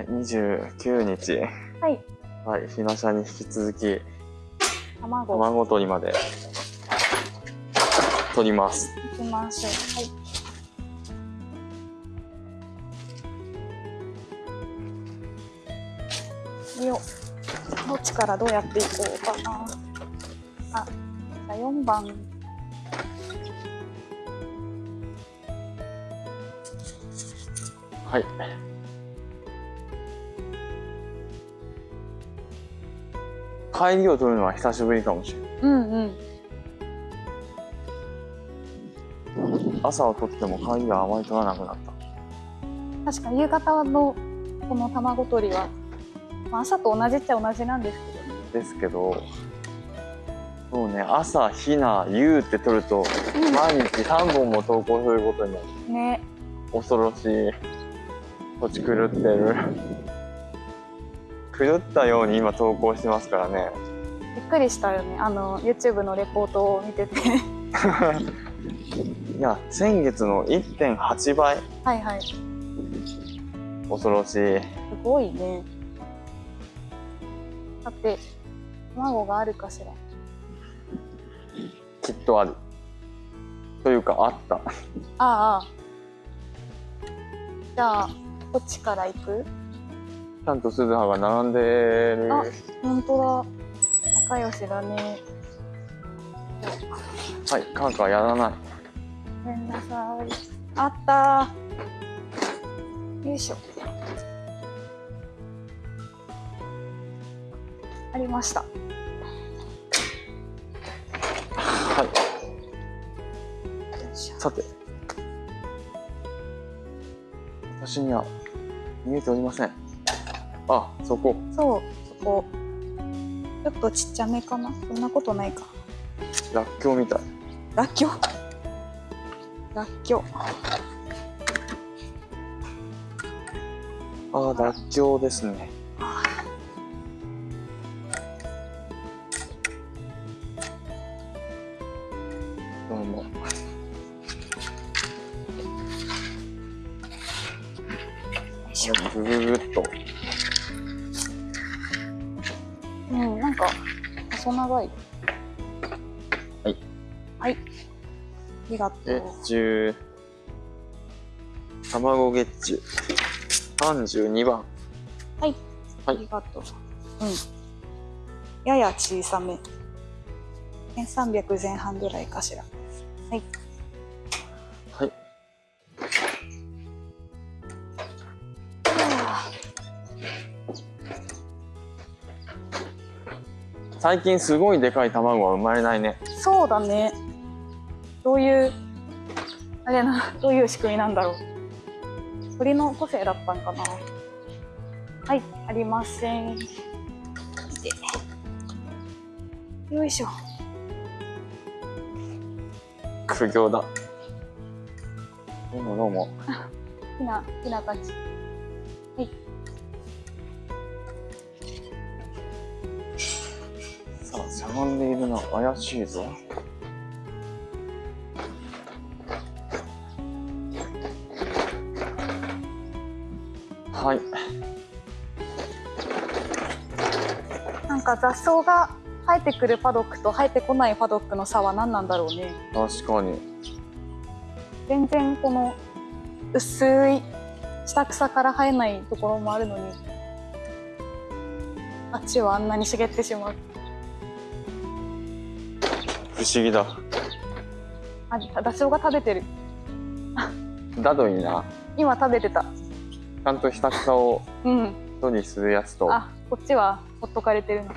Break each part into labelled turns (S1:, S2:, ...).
S1: はい、29日。
S2: はい。
S1: はい、ひなしゃに引き続き、
S2: 卵。
S1: 卵取りまで取ります。
S2: いきましょう。はい。よっどっちからどうやっていこうかな。あ、じゃあ4番。
S1: はい。帰りを取るのは久しぶりかもしれない。
S2: うんうん。
S1: 朝を取っても帰りがあまり取らなくなった。
S2: 確かに夕方のこの卵取りは、まあ、朝と同じっちゃ同じなんですけどね。
S1: ですけど、そうね、朝、ひな、夕って取ると、
S2: うん
S1: 毎日3本も投稿することになる。
S2: ね。
S1: 恐ろしい。土地狂ってる。狂ったように今投稿してますからね。
S2: びっくりしたよね。あの YouTube のレポートを見てて。
S1: いや、先月の1.8倍。
S2: はいはい。す
S1: 恐ろしい。
S2: ごいね。だって卵があるかしら。
S1: きっとある。というか、あった。
S2: ああ。じゃあこっちから行く？
S1: ちゃんと鈴葉が並んでる。
S2: あ本当だ。仲良しだね。
S1: はい、カンカンやらない。
S2: ごめんなさい。あったー。よいしょ。ありました。
S1: はい。さて。私には見えておりません。あ、そこ。
S2: そう、そこ。ちょっとちっちゃめかな？そんなことないか。
S1: らっきょうみたい。
S2: らっきょう？らっきょう。
S1: あー、らっきょうですね。どうも。ぐぐぐっと。
S2: うん、なんか細長い。
S1: はい。
S2: はい。ありがと
S1: え
S2: う。、
S1: 十。卵月中。三十二番。
S2: はい。
S1: はい
S2: ありがとう。うん。やや小さめ。1300前半ぐらいかしら。はい。
S1: はい。最近すごいでかい卵は生まれないね。
S2: そうだね。どういう、あれな、どういう仕組みなんだろう。鳥の個性だったんかな。はい、ありません。でよいしょ。
S1: 苦行だ。どうもどうも。
S2: ひな、ひなたち。はい。
S1: しゃがんでいるな。怪しいぞ。はい。
S2: なんか雑草が生えてくるパドックと生えてこないパドックの差は何なんだろうね。
S1: 確かに。
S2: 全然この薄い下草から生えないところもあるのにあっちはあんなに茂ってしまう
S1: 不思議だ。
S2: あダチョウが食べてる。
S1: だといいな。
S2: 今食べてた。
S1: ちゃんと下草を
S2: うん。
S1: 処理するやつと。
S2: あこっちはほっとかれてるの。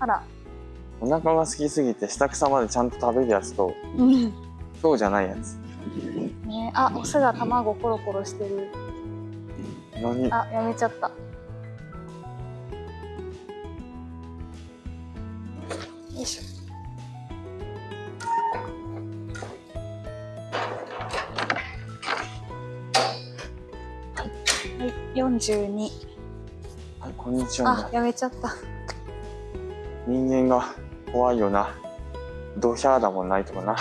S2: あら。
S1: お腹が空きすぎて下草までちゃんと食べるやつと、
S2: うん。
S1: そうじゃないやつ。
S2: ねあオスが卵コロコロしてる。
S1: 何？
S2: あやめちゃった42
S1: はい、こんにちは
S2: あ。やめちゃった
S1: 人間が怖いよな。ドヒャーだもんないともな。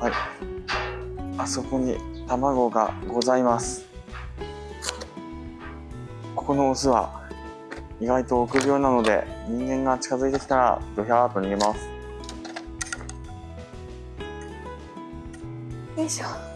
S1: はい。あそこに卵がございますここのオスは意外と臆病なので人間が近づいてきたらドヒャーっと逃げます
S2: よいしょ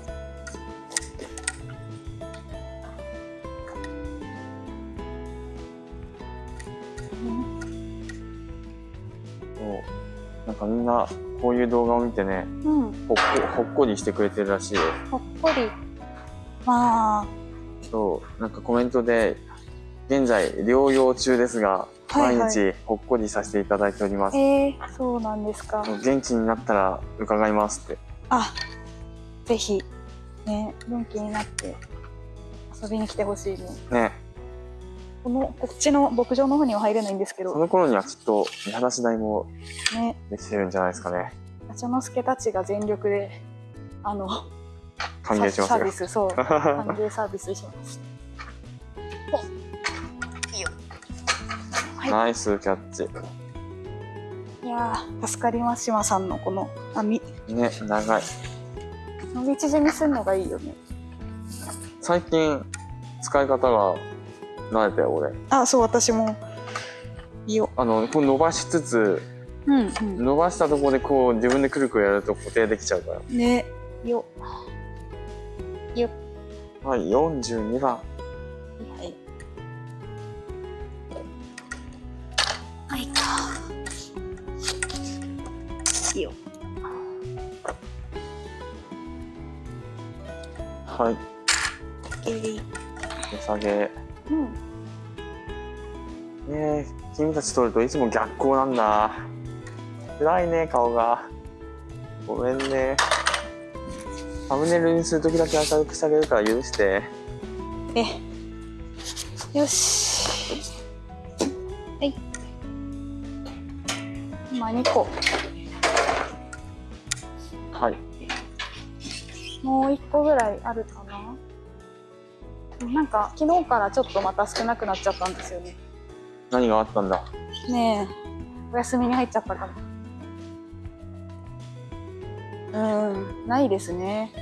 S1: かみんなこういう動画を見てね
S2: うん。
S1: ほっこほっこりしてくれてるらしいよ。
S2: ほっこり。まあ。
S1: そうなんかコメントで現在療養中ですが
S2: はいはい。
S1: 毎日ほっこりさせていただいております、
S2: えー、そうなんですか。
S1: 元気になったら伺いますって。
S2: あぜひ。ね元気になって遊びに来てほしいね。
S1: ね
S2: このこっちの牧場の方には入れないんですけど。
S1: その頃にはきっと見晴らし台も
S2: ね。
S1: できてるんじゃないですかね。
S2: 八之助たちが全力であの
S1: 歓迎しますよ。
S2: サービスそう 歓迎サービスします。おいいよ。はい。
S1: ナイスキャッチ。
S2: いやー助かります島さんのこの網。
S1: ね長い。
S2: 伸び縮みするのがいいよね。
S1: 最近使い方が慣れたよ俺。
S2: あそう私も。いいよ。
S1: あのこう伸ばしつつ
S2: うんうん。
S1: 伸ばしたところでこう自分でくるくるやると固定できちゃうから。
S2: ね。よ。よ。
S1: はい42番
S2: はいはい。かいいよ。
S1: はい。
S2: えい
S1: 値下げ
S2: うん。
S1: ねえ君たち撮るといつも逆光なんだ。暗いね顔が。ごめんね。サムネイルにするときだけ明るくしてあげるから許して。
S2: えよし。はい。今2個。
S1: はい。
S2: もう1個ぐらいあるかななんか昨日からちょっとまた少なくなっちゃったんですよね。
S1: 何があったんだ？
S2: ねえ。お休みに入っちゃったかもうんないですね。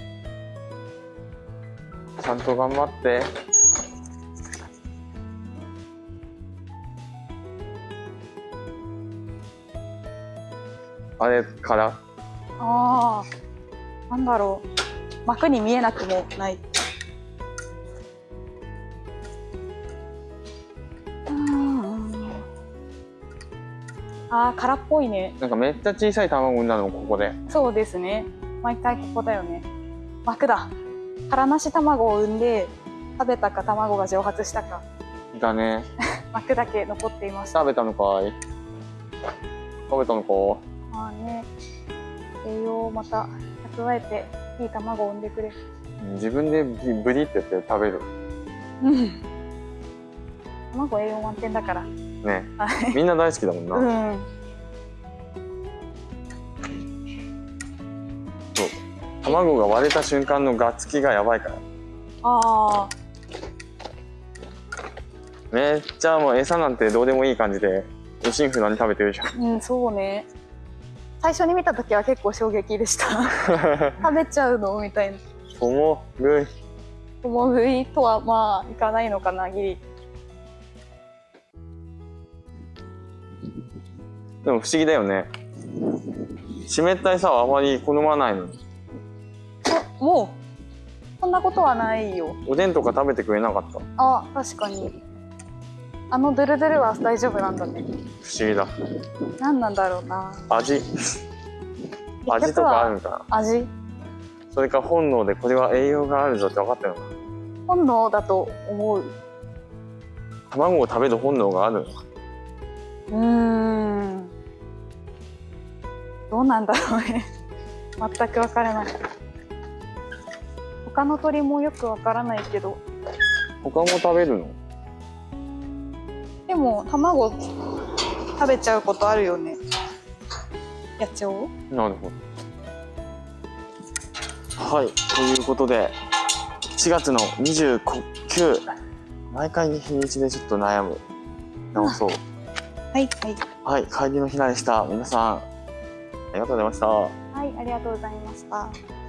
S1: ちゃんと頑張って。あれから？
S2: ああなんだろう。幕に見えなくもないああ空っぽいね。
S1: なんかめっちゃ小さい卵産んだのここで。
S2: そうですね。毎回ここだよね。膜だ。殻なし卵を産んで食べたか卵が蒸発したか。
S1: だね。
S2: 膜だけ残っていました
S1: 食べたのかい？食べたのか？
S2: まあね。栄養をまた蓄えていい卵を産んでくれ。
S1: 自分でブブリって言って食べる。
S2: うん。卵栄養満点だから
S1: ね。
S2: はい。
S1: みんな大好きだもんな、
S2: うん。
S1: 卵が割れた瞬間のガッツキがやばいから。
S2: ああ
S1: めっちゃもう餌なんてどうでもいい感じでおシンフ何食べてるじゃん。
S2: うんそうね。最初に見た時は結構衝撃でした。食べちゃうの？みたいな。
S1: 重ぐい。
S2: 共食いとはまあいかないのかなギリ
S1: でも不思議だよね。湿った餌はあまり好まないのに。
S2: もう。そんなことはないよ。
S1: おでんとか食べてくれなかった？不
S2: あ確かに。あのドゥルドゥルは大丈夫なんだね。
S1: 思議だ。
S2: 何なんだろうな。
S1: 味。味とかあるのかな？
S2: 味。
S1: それか本能でこれは栄養があるぞって分かってるのかな？
S2: 本能だと思う。
S1: 卵を食べる本能があるのか？
S2: うーんどうなんだろうね。全くわからない。他の鳥もよくわからないけど。
S1: 他も食べるの？
S2: でも卵食べちゃうことあるよね。野鳥？
S1: なるほど。はいということで4月の29毎回日にちでちょっと悩む。直そう。
S2: は いはい。
S1: はい会議の日でした皆さんありがとうございました。
S2: はいありがとうございました。